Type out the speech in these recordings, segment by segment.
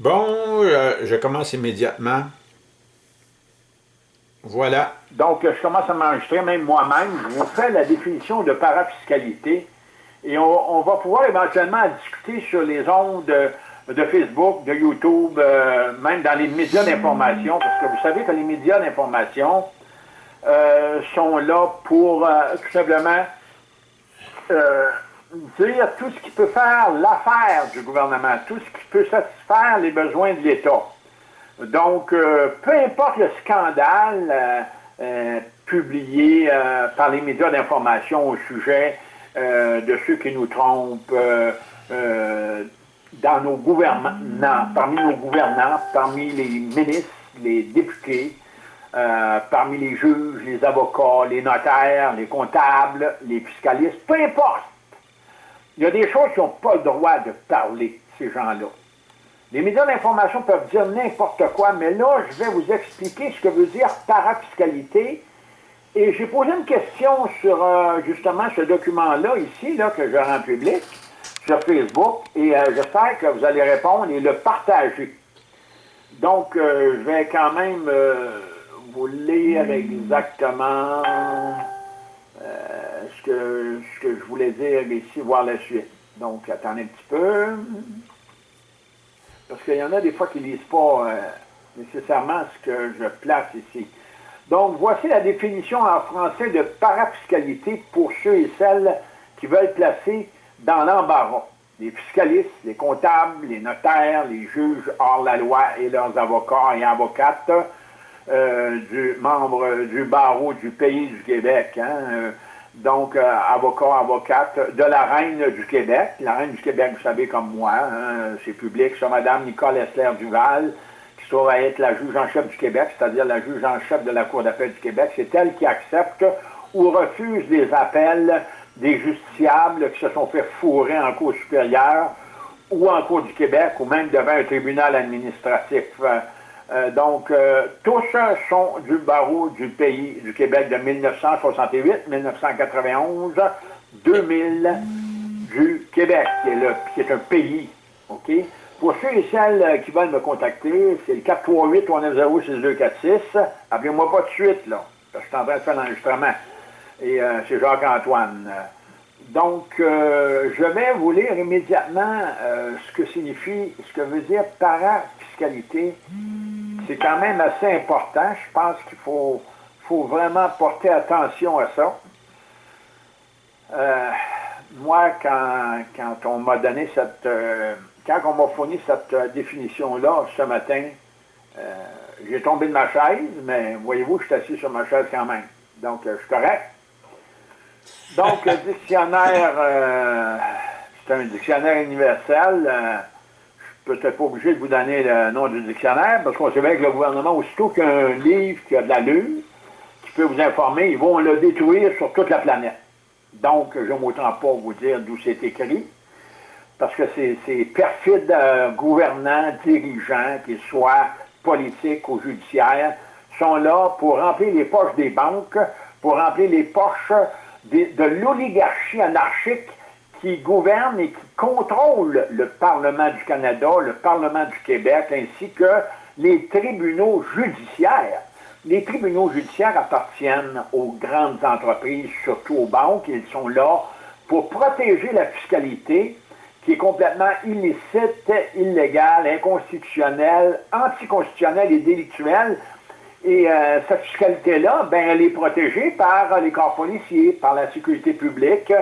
Bon, euh, je commence immédiatement. Voilà. Donc, je commence à m'enregistrer, même moi-même. Je vous fais la définition de parafiscalité et on, va pouvoir éventuellement discuter sur les ondes de, Facebook, de YouTube, euh, même dans les médias d'information, parce que vous savez que les médias d'information euh, sont là pour tout simplement dire tout ce qui peut faire l'affaire du gouvernement, tout ce qui peut satisfaire les besoins de l'État. Donc, euh, peu importe le scandale euh, euh, publié par les médias d'information au sujet de ceux qui nous trompent dans nos gouvernements, parmi nos gouvernants, parmi les ministres, les députés, parmi les juges, les avocats, les notaires, les comptables, les fiscalistes, peu importe il y a des choses qui n'ont pas le droit de parler, ces gens-là. Les médias d'information peuvent dire n'importe quoi, mais là, je vais vous expliquer ce que veut dire parafiscalité. Et j'ai posé une question sur euh, justement ce document-là, ici, là, que je rends public, sur Facebook, et euh, j'espère que vous allez répondre et le partager. Donc, euh, je vais quand même vous lire exactement ce que, je voulais dire ici, voir la suite. Donc, attendez un petit peu. Parce qu'il y en a des fois qui ne lisent pas euh, nécessairement ce que je place ici. Donc, voici la définition en français de parafiscalité pour ceux et celles qui veulent placer dans l'embarras. Les fiscalistes, les comptables, les notaires, les juges hors la loi et leurs avocats et avocates euh, du membre du barreau du pays du Québec. Hein, euh, donc euh, avocat, avocate de la Reine du Québec. La Reine du Québec, vous savez comme moi, hein, c'est public, c'est Mme Nicole Esler Duval, qui sera être la juge en chef du Québec, c'est-à-dire la juge en chef de la Cour d'appel du Québec. C'est elle qui accepte ou refuse les appels des justiciables qui se sont fait fourrer en Cour supérieure ou en Cour du Québec ou même devant un tribunal administratif. Euh, donc, euh, tous sont du barreau du pays du Québec de 1968, 1991, 2000 du Québec, qui est, le, qui est un pays. OK? Pour ceux et celles qui veulent me contacter, c'est le 438-390-6246. Appelez-moi pas de suite, là, parce que je suis en train de faire l'enregistrement. Et euh, c'est Jacques-Antoine. Donc, je vais vous lire immédiatement ce que signifie, ce que veut dire parafiscalité c'est quand même assez important. Je pense qu'il faut, faut vraiment porter attention à ça. Euh, moi, quand, quand on m'a donné cette... Euh, quand on m'a fourni cette euh, définition-là ce matin, j'ai tombé de ma chaise, mais voyez-vous, je suis assis sur ma chaise quand même. Donc, je suis correct. Donc, le dictionnaire, c'est un dictionnaire universel peut-être pas obligé de vous donner le nom du dictionnaire, parce qu'on sait bien que le gouvernement, aussitôt qu'un livre qui a de la l'allure, qui peut vous informer, ils vont le détruire sur toute la planète. Donc, je m'autant pas vous dire d'où c'est écrit, parce que ces perfides euh, gouvernants, dirigeants, qu'ils soient politiques ou judiciaires, sont là pour remplir les poches des banques, pour remplir les poches de l'oligarchie anarchique qui gouverne et qui contrôle le Parlement du Canada, le Parlement du Québec, ainsi que les tribunaux judiciaires. Les tribunaux judiciaires appartiennent aux grandes entreprises, surtout aux banques. Ils sont là pour protéger la fiscalité qui est complètement illicite, illégale, inconstitutionnelle, anticonstitutionnelle et délictuelle. Et euh, cette fiscalité-là, ben, elle est protégée par les corps policiers, par la sécurité publique,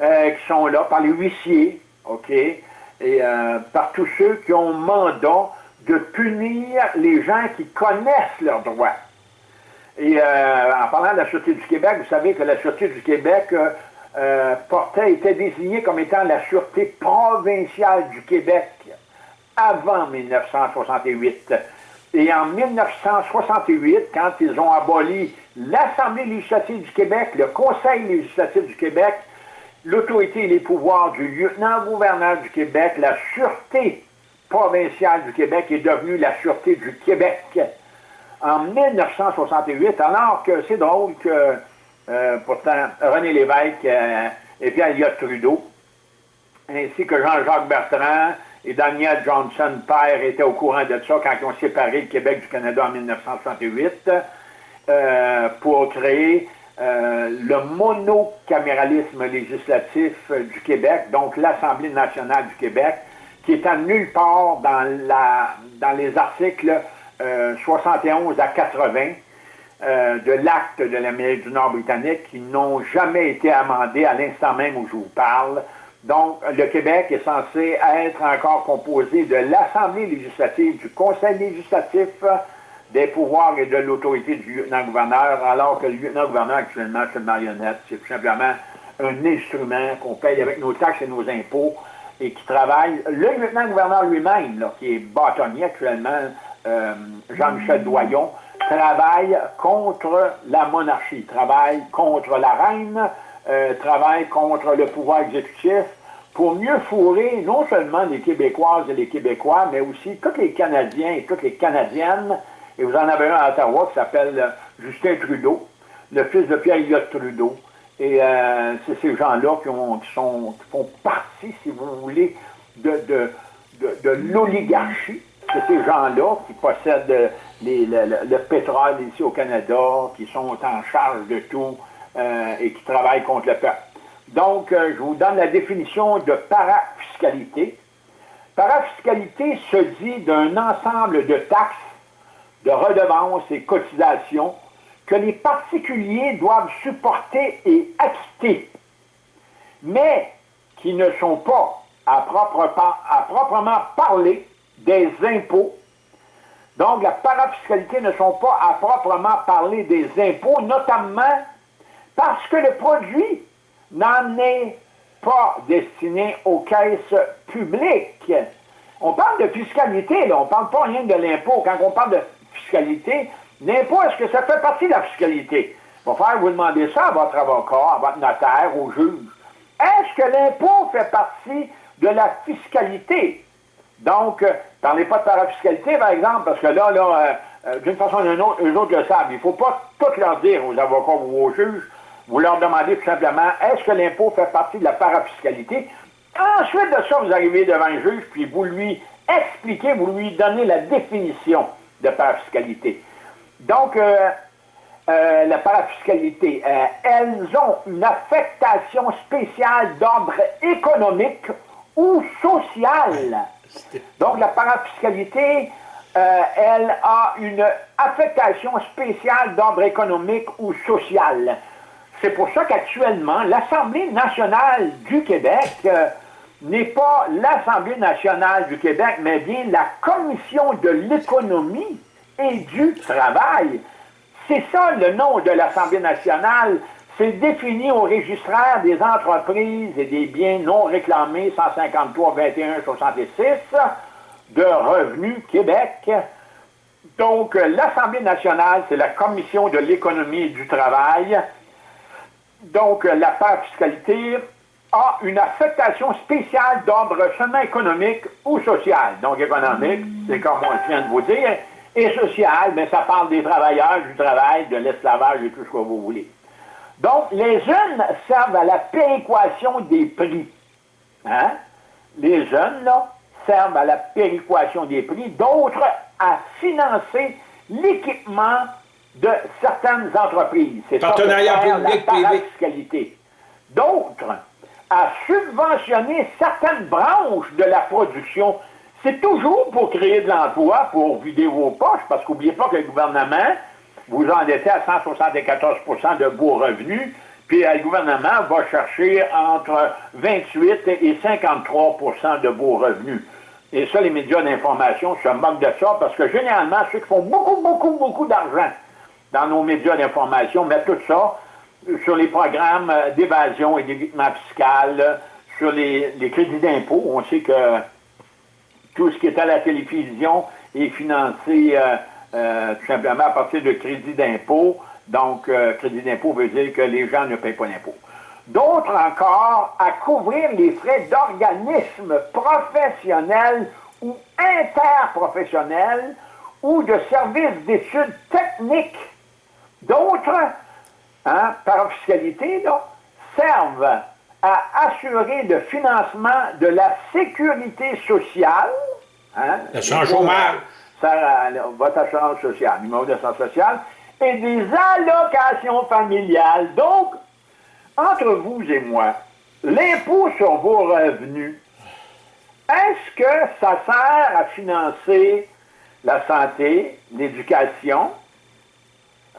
euh, qui sont là, par les huissiers, OK, et euh, par tous ceux qui ont mandat de punir les gens qui connaissent leurs droits. Et euh, en parlant de la Sûreté du Québec, vous savez que la Sûreté du Québec portait, était désignée comme étant la Sûreté provinciale du Québec avant 1968. Et en 1968, quand ils ont aboli l'Assemblée législative du Québec, le Conseil législatif du Québec, l'autorité et les pouvoirs du lieutenant-gouverneur du Québec, la Sûreté provinciale du Québec est devenue la Sûreté du Québec en 1968, alors que c'est drôle que euh, pourtant René Lévesque euh, et Pierre Elliott Trudeau, ainsi que Jean-Jacques Bertrand et Daniel Johnson, père, était au courant de ça quand ils ont séparé le Québec du Canada en 1968 euh, pour créer euh, le monocaméralisme législatif du Québec, donc l'Assemblée nationale du Québec, qui est à nulle part dans, les articles 71 à 80 de l'acte de l'Amérique du Nord britannique qui n'ont jamais été amendés à l'instant même où je vous parle. Donc, le Québec est censé être encore composé de l'Assemblée législative, du Conseil législatif, des pouvoirs et de l'autorité du lieutenant-gouverneur, alors que le lieutenant-gouverneur actuellement, c'est une marionnette. C'est tout simplement un instrument qu'on paye avec nos taxes et nos impôts et qui travaille. Le lieutenant-gouverneur lui-même, qui est bâtonnier actuellement, euh, Jean-Michel Doyon, travaille contre la monarchie, travaille contre la reine, euh, travaille contre le pouvoir exécutif pour mieux fourrer non seulement les Québécoises et les Québécois, mais aussi tous les Canadiens et toutes les Canadiennes. Et vous en avez un à Ottawa qui s'appelle euh, Justin Trudeau, le fils de Pierre-Éliott Trudeau. Et euh, c'est ces gens-là qui, qui, font partie, si vous voulez, de, de, de, l'oligarchie. C'est ces gens-là qui possèdent les, le, le, pétrole ici au Canada, qui sont en charge de tout, euh, et qui travaillent contre le peuple. Donc, euh, je vous donne la définition de parafiscalité. Parafiscalité se dit d'un ensemble de taxes, de redevances et cotisations que les particuliers doivent supporter et acquitter, mais qui ne sont pas, à, à proprement parler, des impôts. Donc, la parafiscalité ne sont pas à proprement parler des impôts, notamment parce que le produit n'en est pas destiné aux caisses publiques. On parle de fiscalité, là. on ne parle pas rien de l'impôt. Quand on parle de fiscalité, l'impôt, est-ce que ça fait partie de la fiscalité? Il va falloir vous demander ça à votre avocat, à votre notaire, au juge. Est-ce que l'impôt fait partie de la fiscalité? Donc, euh, parlez pas de parafiscalité, par exemple, parce que là, là, euh, euh, d'une façon ou d'une autre, eux autres le savent. Il ne faut pas tout leur dire aux avocats ou aux juges vous leur demandez tout simplement, est-ce que l'impôt fait partie de la parafiscalité? Ensuite de ça, vous arrivez devant un juge, puis vous lui expliquez, vous lui donnez la définition de parafiscalité. Donc, euh, euh, la parafiscalité, euh, elles ont une affectation spéciale d'ordre économique ou social. Donc, la parafiscalité, elle a une affectation spéciale d'ordre économique ou social. C'est pour ça qu'actuellement, l'Assemblée nationale du Québec n'est pas l'Assemblée nationale du Québec, mais bien la Commission de l'économie et du travail. C'est ça le nom de l'Assemblée nationale. C'est défini au registraire des entreprises et des biens non réclamés 153 21 66 de Revenu Québec. Donc, l'Assemblée nationale, c'est la Commission de l'économie et du travail. Donc, la part fiscalité a une affectation spéciale d'ordre seulement économique ou social. Donc, économique, c'est comme on vient de vous dire, et social, mais ça parle des travailleurs, du travail, de l'esclavage et tout ce que vous voulez. Donc, les unes servent à la péréquation des prix. Hein? Les jeunes, là, servent à la péréquation des prix, d'autres à financer l'équipement de certaines entreprises. C'est Partenariat public-privé. D'autres, à subventionner certaines branches de la production. C'est toujours pour créer de l'emploi, pour vider vos poches, parce qu'oubliez pas que le gouvernement vous endettez à 174% de beaux revenus, puis le gouvernement va chercher entre 28 et 53% de beaux revenus. Et ça, les médias d'information se moquent de ça, parce que généralement, ceux qui font beaucoup, beaucoup, beaucoup d'argent, dans nos médias d'information, mettre tout ça sur les programmes d'évasion et d'évitement fiscal, sur les, crédits d'impôt. On sait que tout ce qui est à la télévision est financé euh, euh, tout simplement à partir de crédits d'impôt. Donc, euh, crédit d'impôt veut dire que les gens ne payent pas d'impôt. D'autres encore à couvrir les frais d'organismes professionnels ou interprofessionnels ou de services d'études techniques D'autres, hein, par officialité, servent à assurer le financement de la sécurité sociale. Hein, L'assurance chômage. votre assurance sociale, numéro d'assurance sociale, et des allocations familiales. Donc, entre vous et moi, l'impôt sur vos revenus, est-ce que ça sert à financer la santé, l'éducation?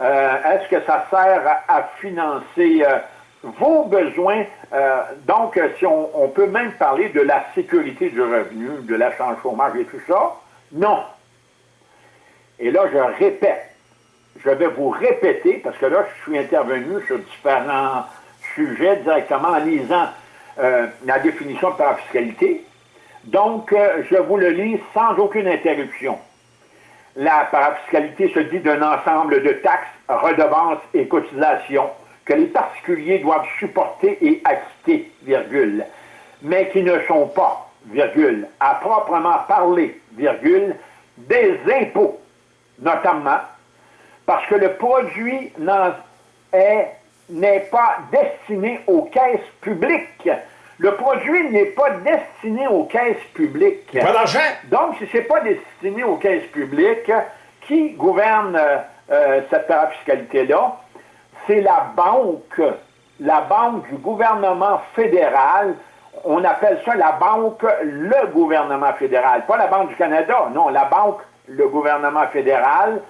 Euh, est-ce que ça sert à, financer euh, vos besoins? Euh, donc, si on, peut même parler de la sécurité du revenu, de l'assurance chômage et tout ça, non. Et là, je répète, je vais vous répéter, parce que là, je suis intervenu sur différents sujets directement en lisant la définition de parafiscalité. Donc, je vous le lis sans aucune interruption. La parafiscalité se dit d'un ensemble de taxes, redevances et cotisations que les particuliers doivent supporter et acquitter, virgule, mais qui ne sont pas, virgule, à proprement parler, virgule, des impôts, notamment parce que le produit n'est pas destiné aux caisses publiques, le produit n'est pas destiné aux caisses publiques. Pas d'argent. Donc, si ce n'est pas destiné aux caisses publiques, qui gouverne euh, euh, cette fiscalité-là? C'est la banque, la banque du gouvernement fédéral. On appelle ça la banque le gouvernement fédéral. Pas la Banque du Canada, non, la banque le gouvernement fédéral.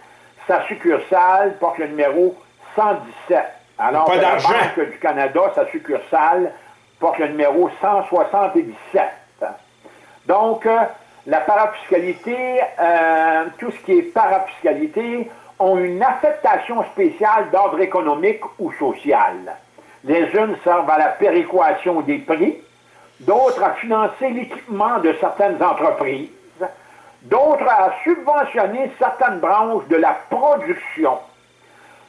Sa succursale porte le numéro 117. Alors, pas la Banque du Canada, sa succursale, porte le numéro 177. Donc, euh, la parafiscalité, euh, tout ce qui est parafiscalité, ont une affectation spéciale d'ordre économique ou social. Les unes servent à la péréquation des prix, d'autres à financer l'équipement de certaines entreprises, d'autres à subventionner certaines branches de la production,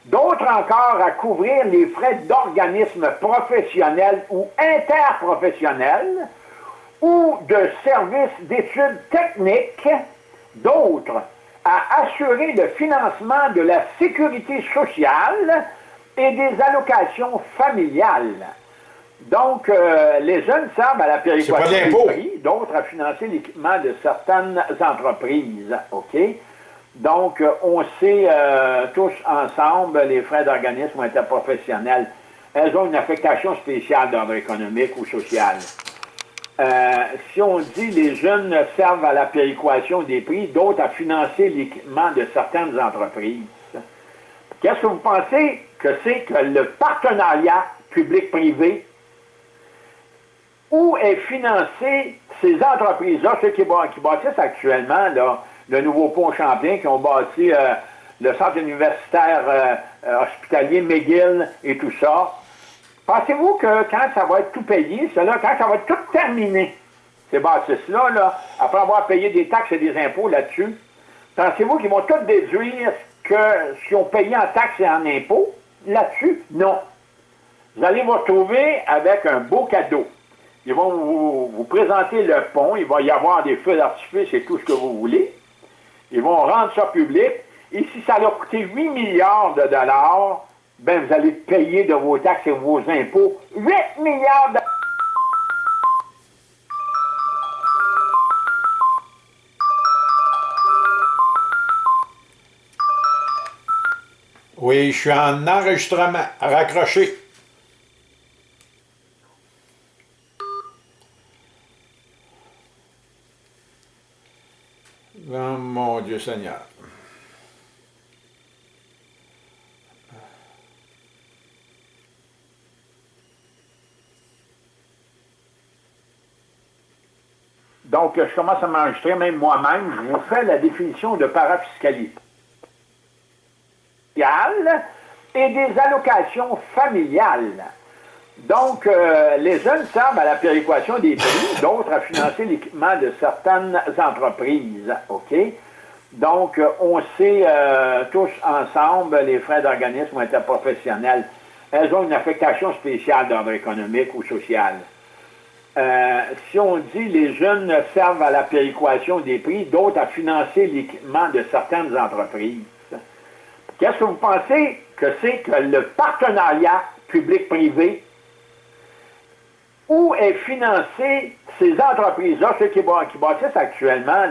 d'autres encore à couvrir les frais d'organismes professionnels ou interprofessionnels ou de services d'études techniques, d'autres à assurer le financement de la sécurité sociale et des allocations familiales. Donc, euh, les jeunes servent à la péréquation des prix, d'autres à financer l'équipement de certaines entreprises. OK? Donc, euh, on sait euh, tous ensemble, les frais d'organisme interprofessionnels, elles ont une affectation spéciale d'ordre économique ou social. Euh, si on dit les jeunes servent à la péréquation des prix, d'autres à financer l'équipement de certaines entreprises, qu'est-ce que vous pensez que c'est que le partenariat public-privé où est financé ces entreprises-là, ceux qui, qui bâtissent actuellement, là, le nouveau pont Champlain, qui ont bâti euh, le centre universitaire euh, euh, hospitalier McGill et tout ça. Pensez-vous que quand ça va être tout payé, cela, quand ça va être tout terminé, ces bâtisses-là, là, après avoir payé des taxes et des impôts là-dessus, pensez-vous qu'ils vont tout déduire ce qu'ils ont payé en taxes et en impôts là-dessus? Non. Vous allez vous retrouver avec un beau cadeau. Ils vont vous, vous présenter le pont, il va y avoir des feux d'artifice et tout ce que vous voulez. Ils vont rendre ça public. Et si ça leur coûté 8 milliards de dollars, ben vous allez payer de vos taxes et vos impôts 8 milliards de Oui, je suis en enregistrement. Raccroché. Mon Dieu Seigneur. Donc, je commence à m'enregistrer, même moi-même, je vous fais la définition de parafiscalité et des allocations familiales. Donc, euh, les jeunes servent à la péréquation des prix, d'autres à financer l'équipement de certaines entreprises. OK? Donc, euh, on sait euh, tous ensemble, les frais d'organisme interprofessionnels, elles ont une affectation spéciale d'ordre économique ou social. si on dit les jeunes servent à la péréquation des prix, d'autres à financer l'équipement de certaines entreprises, qu'est-ce que vous pensez que c'est que le partenariat public-privé où est financé ces entreprises-là, ceux qui, bâtissent actuellement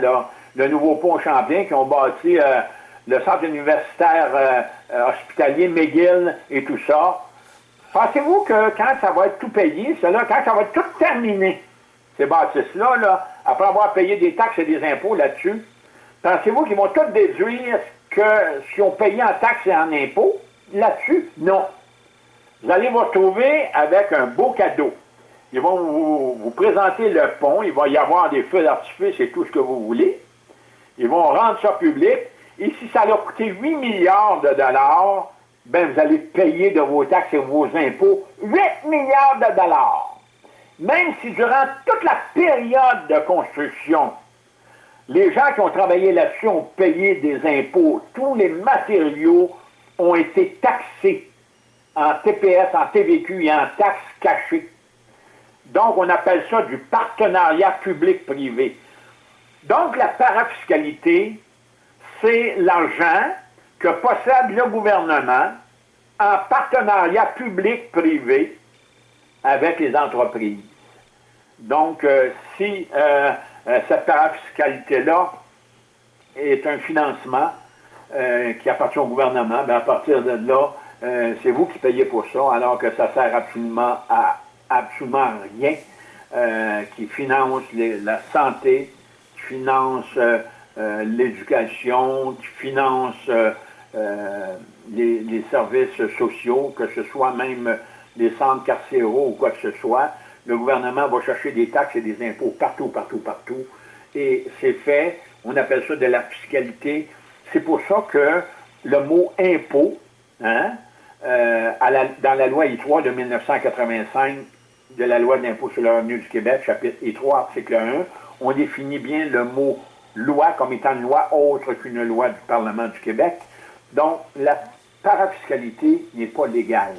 le nouveau pont Champlain, qui ont bâti euh, le centre universitaire euh, hospitalier McGill et tout ça? Pensez-vous que quand ça va être tout payé, cela, quand ça va être tout terminé, ces bâtisses-là, là, après avoir payé des taxes et des impôts là-dessus, pensez-vous qu'ils vont tout déduire que ce qu'ils ont payé en taxes et en impôts là-dessus? Non. Vous allez vous retrouver avec un beau cadeau. Ils vont vous, présenter le pont, il va y avoir des feux d'artifice et tout ce que vous voulez. Ils vont rendre ça public. Et si ça leur coûté 8 milliards de dollars, ben vous allez payer de vos taxes et vos impôts 8 milliards de dollars. Même si durant toute la période de construction, les gens qui ont travaillé là-dessus ont payé des impôts, tous les matériaux ont été taxés en TPS, en TVQ et en taxes cachées. Donc, on appelle ça du partenariat public-privé. Donc, la parafiscalité, c'est l'argent que possède le gouvernement en partenariat public-privé avec les entreprises. Donc, euh, si euh, euh, cette parafiscalité-là est un financement qui appartient au gouvernement, bien, à partir de là, c'est vous qui payez pour ça, alors que ça sert absolument à absolument rien, qui finance la santé, qui finance l'éducation, qui finance les, services sociaux, que ce soit même les centres carcéraux ou quoi que ce soit le gouvernement va chercher des taxes et des impôts partout, partout, partout. Et c'est fait, on appelle ça de la fiscalité. C'est pour ça que le mot impôt, hein, euh, dans la loi I3 de 1985, de la loi d'impôt sur le revenu du Québec, chapitre I3, article 1, on définit bien le mot loi comme étant une loi autre qu'une loi du Parlement du Québec. Donc, la parafiscalité n'est pas légale.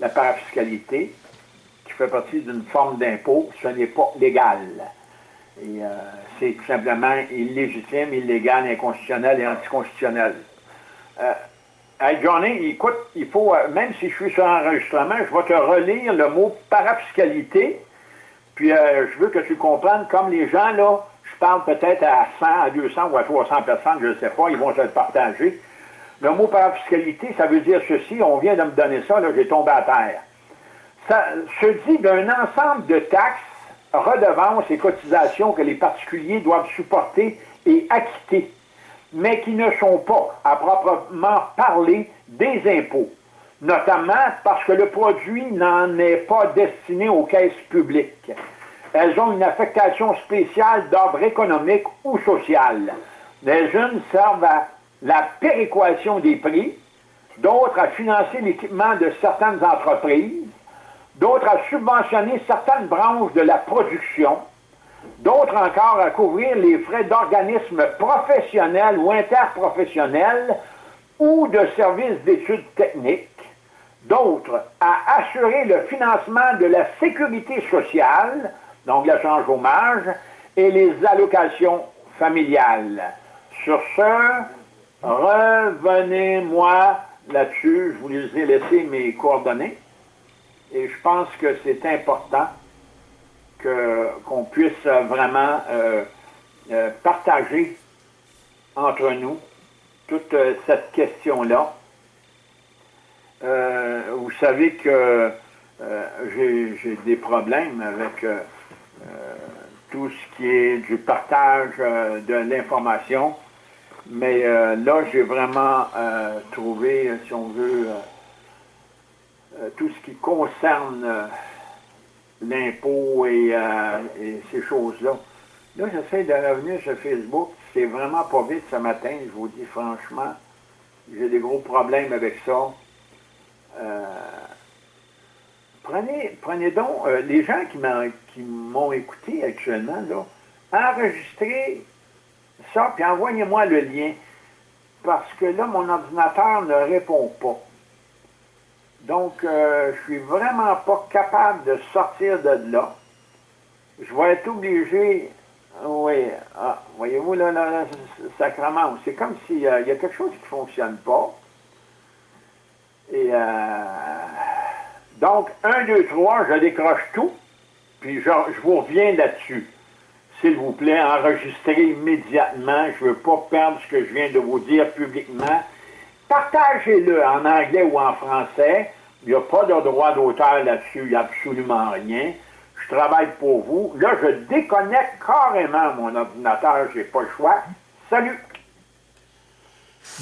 La parafiscalité, fait partie d'une forme d'impôt, ce n'est pas légal. Euh, c'est tout simplement illégitime, illégal, inconstitutionnel et anticonstitutionnel. Euh, hey Johnny, écoute, il faut, euh, même si je suis sur enregistrement, je vais te relire le mot parafiscalité. Puis je veux que tu comprennes, comme les gens, là, je parle peut-être à 100, à 200 ou à 300 personnes, je ne sais pas, ils vont se le partager. Le mot parafiscalité, ça veut dire ceci, on vient de me donner ça, là, j'ai tombé à terre ça se dit d'un ensemble de taxes, redevances et cotisations que les particuliers doivent supporter et acquitter, mais qui ne sont pas, à proprement parler, des impôts, notamment parce que le produit n'en est pas destiné aux caisses publiques. Elles ont une affectation spéciale d'ordre économique ou social. Les unes servent à la péréquation des prix, d'autres à financer l'équipement de certaines entreprises, d'autres à subventionner certaines branches de la production, d'autres encore à couvrir les frais d'organismes professionnels ou interprofessionnels ou de services d'études techniques, d'autres à assurer le financement de la sécurité sociale, donc l'assurance chômage, et les allocations familiales. Sur ce, revenez-moi là-dessus, je vous ai laissé mes coordonnées. Et je pense que c'est important qu'on puisse vraiment euh, euh, partager entre nous toute euh, cette question-là. vous savez que j'ai des problèmes avec tout ce qui est du partage de l'information, mais là, j'ai vraiment trouvé, si on veut, tout ce qui concerne euh, l'impôt euh, et, ces choses-là. Là, j'essaie de revenir sur Facebook. C'est vraiment pas vite ce matin, je vous dis franchement. J'ai des gros problèmes avec ça. prenez, prenez donc, les gens qui m'ont écouté actuellement, là, enregistrez ça, puis envoyez-moi le lien. Parce que là, mon ordinateur ne répond pas. Donc, euh, je suis vraiment pas capable de sortir de là. Je vais être obligé, oui, ah, voyez-vous, là, là, sacrement, c'est comme s'il y a quelque chose qui ne fonctionne pas. Et euh, donc, un, deux, trois, je décroche tout. puis je vous reviens là-dessus. S'il vous plaît, enregistrez immédiatement. Je ne veux pas perdre ce que je viens de vous dire publiquement. Partagez-le en anglais ou en français. Il n'y a pas de droit d'auteur là-dessus. Il n'y a absolument rien. Je travaille pour vous. Là, je déconnecte carrément mon ordinateur. Je n'ai pas le choix. Salut!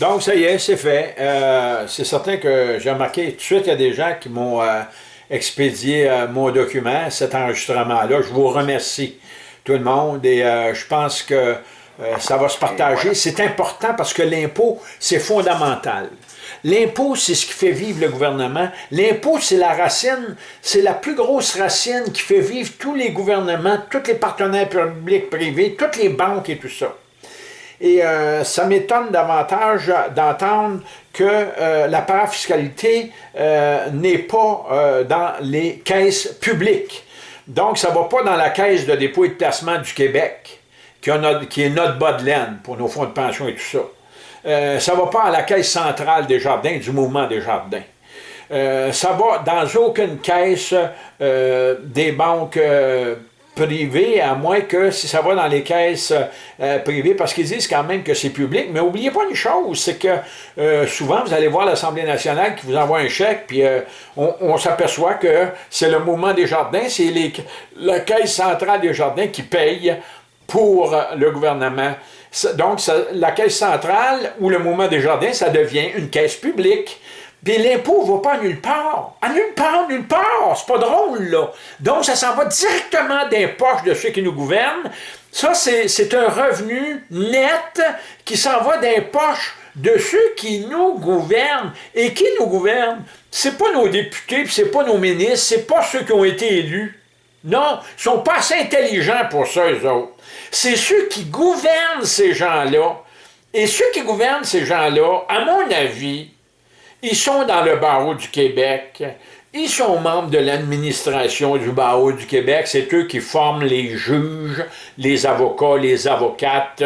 Donc, ça y est, c'est fait. Euh, c'est certain que j'ai remarqué tout de suite, il y a des gens qui m'ont euh, expédié euh, mon document, cet enregistrement-là. Je vous remercie, tout le monde, et je pense que ça va se partager. C'est important parce que l'impôt, c'est fondamental. L'impôt, c'est ce qui fait vivre le gouvernement. L'impôt, c'est la racine, c'est la plus grosse racine qui fait vivre tous les gouvernements, tous les partenaires publics, privés, toutes les banques et tout ça. Et euh, ça m'étonne davantage d'entendre que euh, la parafiscalité euh, n'est pas dans les caisses publiques. Donc, ça ne va pas dans la caisse de dépôt et de placement du Québec, qui, est notre bas de laine pour nos fonds de pension et tout ça. ça ne va pas à la caisse centrale des jardins, du mouvement des jardins. ça va dans aucune caisse des banques privé, à moins que si ça va dans les caisses euh, privées, parce qu'ils disent quand même que c'est public. Mais n'oubliez pas une chose, c'est que euh, souvent, vous allez voir l'Assemblée nationale qui vous envoie un chèque, puis euh, on, s'aperçoit que c'est le mouvement des jardins, c'est la caisse centrale des jardins qui paye pour le gouvernement. Donc, la caisse centrale ou le mouvement des jardins, ça devient une caisse publique. Puis l'impôt ne va pas nulle part. À nulle part, nulle part. C'est pas drôle, là. Donc, ça s'en va directement des poches de ceux qui nous gouvernent. Ça, c'est un revenu net qui s'en va des poches de ceux qui nous gouvernent. Et qui nous gouvernent? C'est pas nos députés, c'est pas nos ministres, c'est pas ceux qui ont été élus. Non, ils sont pas assez intelligents pour ça, eux autres. C'est ceux qui gouvernent ces gens-là. Et ceux qui gouvernent ces gens-là, à mon avis, ils sont dans le barreau du Québec. Ils sont membres de l'administration du barreau du Québec. C'est eux qui forment les juges, les avocats, les avocates.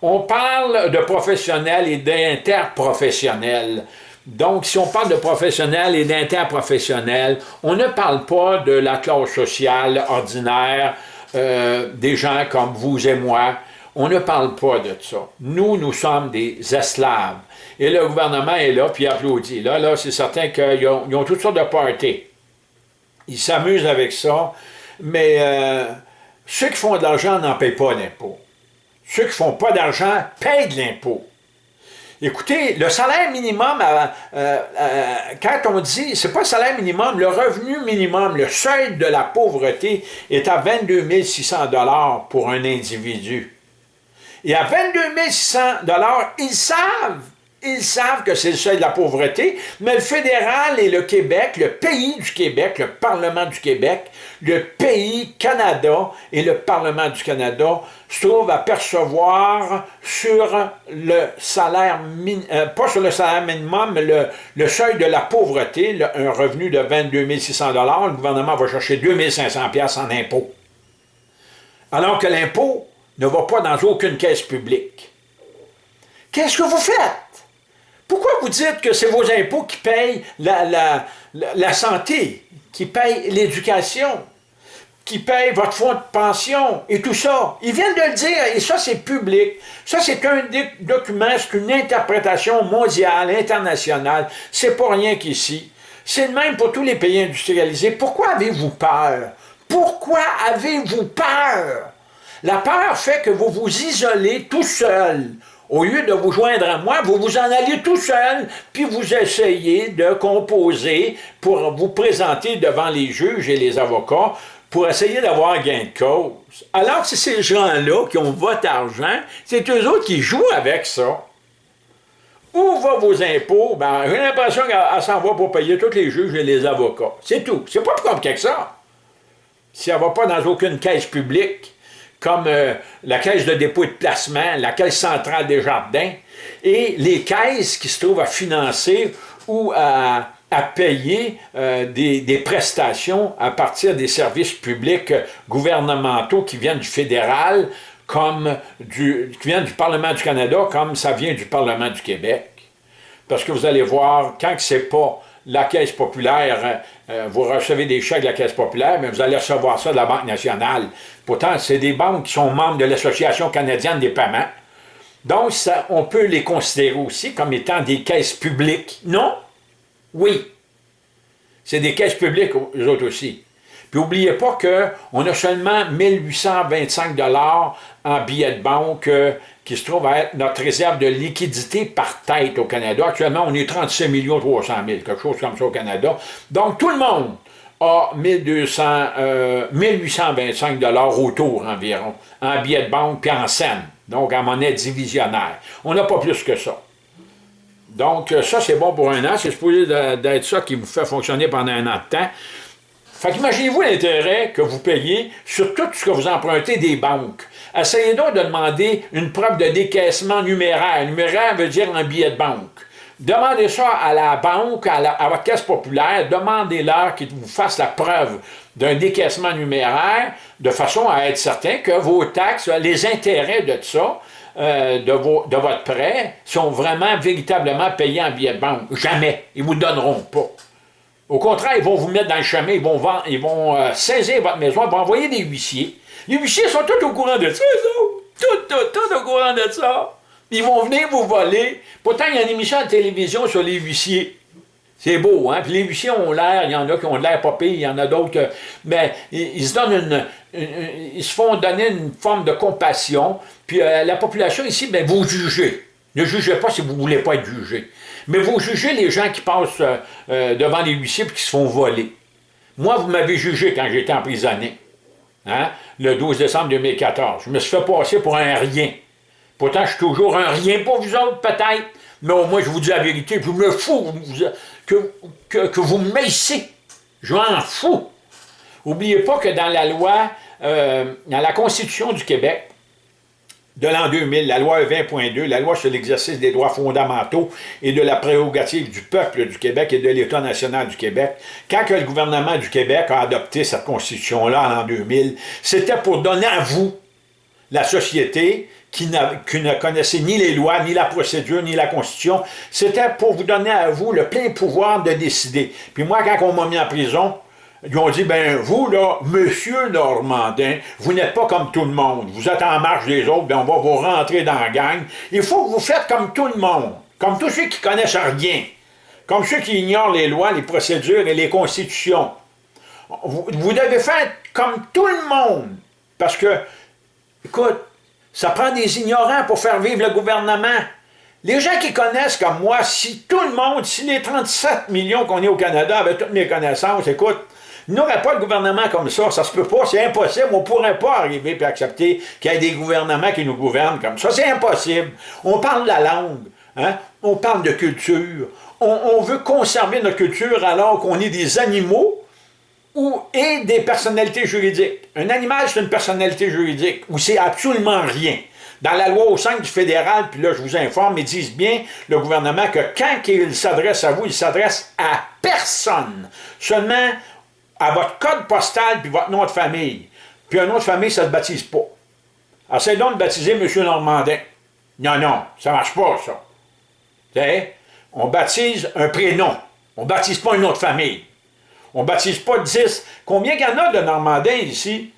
On parle de professionnels et d'interprofessionnels. Donc, si on parle de professionnels et d'interprofessionnels, on ne parle pas de la classe sociale ordinaire, euh, des gens comme vous et moi. On ne parle pas de ça. Nous, nous sommes des esclaves. Et le gouvernement est là, puis applaudit. Là, là c'est certain qu'ils ont, toutes sortes de parties. Ils s'amusent avec ça, mais euh, ceux qui font de l'argent n'en payent pas d'impôt. Ceux qui font pas d'argent payent de l'impôt. Écoutez, le salaire minimum, euh, euh, quand on dit, c'est pas le salaire minimum, le revenu minimum, le seuil de la pauvreté est à 22 600 pour un individu. Et à 22 600 ils savent ils savent que c'est le seuil de la pauvreté, mais le fédéral et le Québec, le pays du Québec, le Parlement du Québec, le pays Canada et le Parlement du Canada se trouvent à percevoir sur le salaire, euh, pas sur le salaire minimum, mais le, seuil de la pauvreté, un revenu de 22 600 le gouvernement va chercher 2 500 en impôts. Alors que l'impôt ne va pas dans aucune caisse publique. Qu'est-ce que vous faites? Pourquoi vous dites que c'est vos impôts qui payent la, santé, qui payent l'éducation, qui payent votre fonds de pension et tout ça? Ils viennent de le dire et ça, c'est public. Ça, c'est un document, c'est une interprétation mondiale, internationale. C'est pas rien qu'ici. C'est le même pour tous les pays industrialisés. Pourquoi avez-vous peur? Pourquoi avez-vous peur? La peur fait que vous vous isolez tout seul au lieu de vous joindre à moi, vous vous en allez tout seul, puis vous essayez de composer pour vous présenter devant les juges et les avocats pour essayer d'avoir gain de cause. Alors que c'est ces gens-là qui ont votre argent, c'est eux autres qui jouent avec ça. Où vont vos impôts? Ben, j'ai l'impression qu'elle s'en va pour payer tous les juges et les avocats. C'est tout. C'est pas plus compliqué que ça. Si elle ne va pas dans aucune caisse publique, comme euh, la caisse de dépôt et de placement, la caisse centrale des jardins, et les caisses qui se trouvent à financer ou à, payer euh, des, prestations à partir des services publics gouvernementaux qui viennent du fédéral, comme du, qui viennent du Parlement du Canada, comme ça vient du Parlement du Québec. Parce que vous allez voir, quand ce n'est pas la Caisse populaire, euh, euh, vous recevez des chèques de la Caisse populaire, mais vous allez recevoir ça de la Banque nationale. Pourtant, c'est des banques qui sont membres de l'Association canadienne des paiements. Donc, on peut les considérer aussi comme étant des caisses publiques. Non? Oui. C'est des caisses publiques, eux autres aussi. Puis n'oubliez pas qu'on a seulement 1825 en billets de banque euh, qui se trouve à être notre réserve de liquidité par tête au Canada. Actuellement, on est 36 300 000, quelque chose comme ça au Canada. Donc, tout le monde a 1200, 1825 autour environ en billets de banque puis en scène, donc en monnaie divisionnaire. On n'a pas plus que ça. Donc, ça, c'est bon pour un an. C'est supposé d'être ça qui vous fait fonctionner pendant un an de temps. Fait qu'imaginez-vous l'intérêt que vous payez sur tout ce que vous empruntez des banques. Essayez donc de demander une preuve de décaissement numéraire. Numéraire veut dire un billet de banque. Demandez ça à la banque, à, votre caisse populaire, demandez-leur qu'ils vous fassent la preuve d'un décaissement numéraire, de façon à être certain que vos taxes, les intérêts de ça, euh, de, de, votre prêt, sont vraiment, véritablement payés en billet de banque. Jamais. Ils ne vous donneront pas. Au contraire, ils vont vous mettre dans le chemin, ils vont, ils vont euh, saisir votre maison, ils vont envoyer des huissiers. Les huissiers sont tous au courant de ça, Tout, tout, tout au courant de ça. Ils vont venir vous voler. Pourtant, il y a une émission de télévision sur les huissiers. C'est beau, hein? Puis les huissiers ont l'air, il y en a qui ont l'air pas il y en a d'autres Mais ils, se donnent une, Ils se font donner une forme de compassion. Puis euh, la population ici, ben, vous jugez. Ne jugez pas si vous ne voulez pas être jugé. Mais vous jugez les gens qui passent euh, euh, devant les huissiers et qui se font voler. Moi, vous m'avez jugé quand j'étais emprisonné, hein, le 12 décembre 2014. Je me suis fait passer pour un rien. Pourtant, je suis toujours un rien pour vous autres, peut-être, mais au moins, je vous dis la vérité, je me fous que, que, vous me maissez. Je m'en fous. N'oubliez pas que dans la loi, euh, dans la Constitution du Québec, de l'an 2000, la loi 20.2, la loi sur l'exercice des droits fondamentaux et de la prérogative du peuple du Québec et de l'État national du Québec, quand le gouvernement du Québec a adopté cette constitution-là en l'an 2000, c'était pour donner à vous, la société, qui, ne connaissait ni les lois, ni la procédure, ni la constitution, c'était pour vous donner à vous le plein pouvoir de décider. Puis moi, quand on m'a mis en prison, ils ont dit, ben vous, là, monsieur Normandin, vous n'êtes pas comme tout le monde. Vous êtes en marche des autres, ben on va vous rentrer dans la gang. Il faut que vous faites comme tout le monde, comme tous ceux qui connaissent rien, comme ceux qui ignorent les lois, les procédures et les constitutions. Vous, vous devez faire comme tout le monde, parce que, écoute, ça prend des ignorants pour faire vivre le gouvernement. Les gens qui connaissent comme moi, si tout le monde, si les 37 millions qu'on est au Canada avaient toutes mes connaissances, écoute, il n'aurait pas de gouvernement comme ça, ça se peut pas, c'est impossible, on ne pourrait pas arriver et accepter qu'il y ait des gouvernements qui nous gouvernent comme ça, c'est impossible. On parle de la langue, hein? on parle de culture, on, veut conserver notre culture alors qu'on est des animaux ou, et des personnalités juridiques. Un animal, c'est une personnalité juridique, ou c'est absolument rien. Dans la loi au 5 du fédéral, puis là, je vous informe, ils disent bien, le gouvernement, que quand il s'adresse à vous, il s'adresse à personne. Seulement à votre code postal puis votre nom de famille. Puis un nom de famille, ça ne se baptise pas. Essayez donc de baptiser M. Normandin. Non, non, ça ne marche pas, ça. sais, On baptise un prénom. On ne baptise pas un nom de famille. On ne baptise pas 10. Combien qu'il y en a de Normandins ici,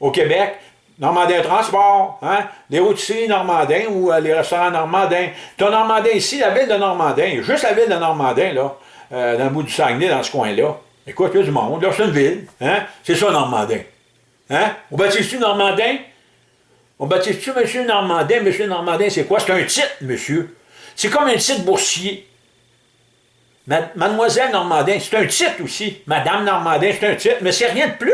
au Québec? Normandin Transport, hein? les routiers Normandins ou euh, les restaurants Normandins. Ton Normandin ici, la ville de Normandin, juste la ville de Normandin, là, euh, dans le bout du Saguenay, dans ce coin-là. Écoute, il y a du monde, là, c'est une ville. Hein? C'est ça, Normandin. Hein? On baptise-tu Normandin? On baptise-tu Monsieur Normandin? Monsieur Normandin, c'est quoi? C'est un titre, monsieur. C'est comme un titre boursier. Mademoiselle Normandin, c'est un titre aussi. Madame Normandin, c'est un titre, mais c'est rien de plus.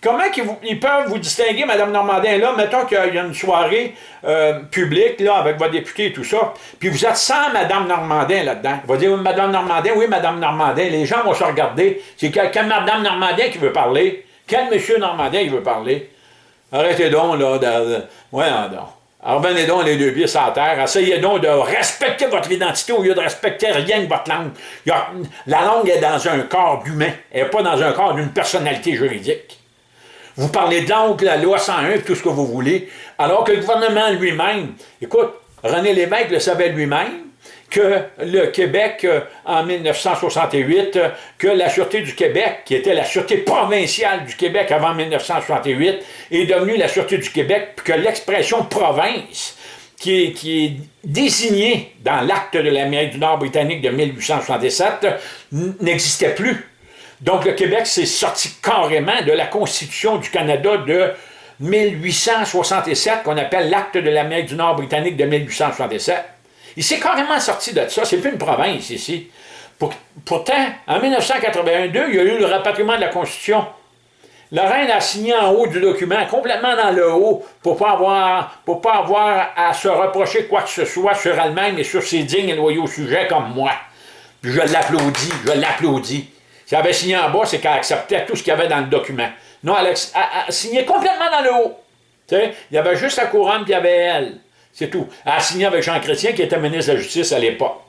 Comment ils, peuvent vous distinguer, Mme Normandin, là, mettons qu'il y a une soirée euh, publique, là, avec votre député et tout ça, puis vous êtes sans Mme Normandin là-dedans. Il va dire, Mme Normandin, oui, Mme Normandin. Les gens vont se regarder. C'est quelle, Mme Normandin qui veut parler? Quel Monsieur Normandin qui veut parler? Arrêtez donc, là, de... ouais, non, Alors, venez donc les deux pieds sur terre. Essayez donc de respecter votre identité au lieu de respecter rien que votre langue. la langue est dans un corps d'humain. Elle n'est pas dans un corps d'une personnalité juridique. Vous parlez donc de la loi 101 tout ce que vous voulez, alors que le gouvernement lui-même, écoute, René Lévesque le savait lui-même, que le Québec, euh, en 1968, euh, que la Sûreté du Québec, qui était la Sûreté provinciale du Québec avant 1968, est devenue la Sûreté du Québec, puis que l'expression « province », qui est, qui est désignée dans l'acte de l'Amérique du Nord britannique de 1867, n'existait plus. Donc le Québec s'est sorti carrément de la Constitution du Canada de 1867, qu'on appelle l'acte de l'Amérique du Nord britannique de 1867. Il s'est carrément sorti de ça, c'est plus une province ici. pourtant, en 1982, il y a eu le rapatriement de la Constitution. La reine a signé en haut du document, complètement dans le haut, pour ne pas, avoir, à se reprocher quoi que ce soit sur elle-même et sur ses dignes et loyaux sujets comme moi. Je l'applaudis, je l'applaudis. Si elle avait signé en bas, c'est qu'elle acceptait tout ce qu'il y avait dans le document. Non, elle a, signé complètement dans le haut. il y avait juste la couronne, puis il y avait elle. C'est tout. Elle a signé avec Jean Chrétien, qui était ministre de la Justice à l'époque.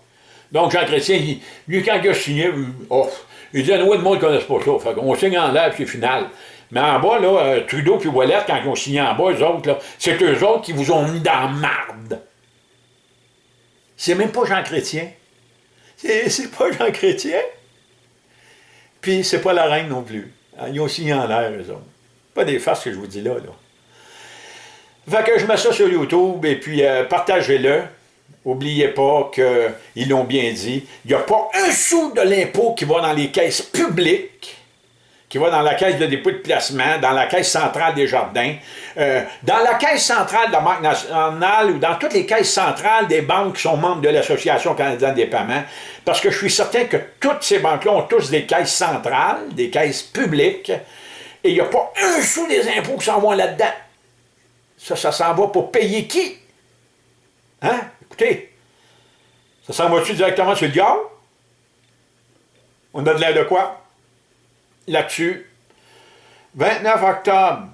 Donc, Jean Chrétien, lui, quand il a signé, oh, il dit, nous, le monde ne connaît pas ça. Fait qu'on signe en l'air, puis c'est final. Mais en bas, là, euh, Trudeau puis Wallet, quand ils ont signé en bas, eux autres, c'est eux autres qui vous ont mis dans marde. C'est même pas Jean Chrétien. C'est pas Jean Chrétien. Puis c'est pas la reine non plus. Ils ont signé en l'air, eux autres. Pas des farces que je vous dis là, là. Fait que je mets ça sur YouTube et puis euh, partagez-le. N'oubliez pas qu'ils l'ont bien dit. Il n'y a pas un sou de l'impôt qui va dans les caisses publiques, qui va dans la caisse de dépôt de placement, dans la caisse centrale des jardins, euh, dans la caisse centrale de la Banque nationale ou dans toutes les caisses centrales des banques qui sont membres de l'Association canadienne des paiements, parce que je suis certain que toutes ces banques-là ont tous des caisses centrales, des caisses publiques, et il n'y a pas un sou des impôts qui s'en vont là-dedans. Ça, ça s'en va pour payer qui? Hein? Écoutez, ça s'en va-tu directement sur le diable? On a de l'air de quoi? Là-dessus, 29 octobre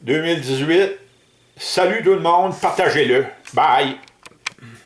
2018, salut tout le monde, partagez-le. Bye!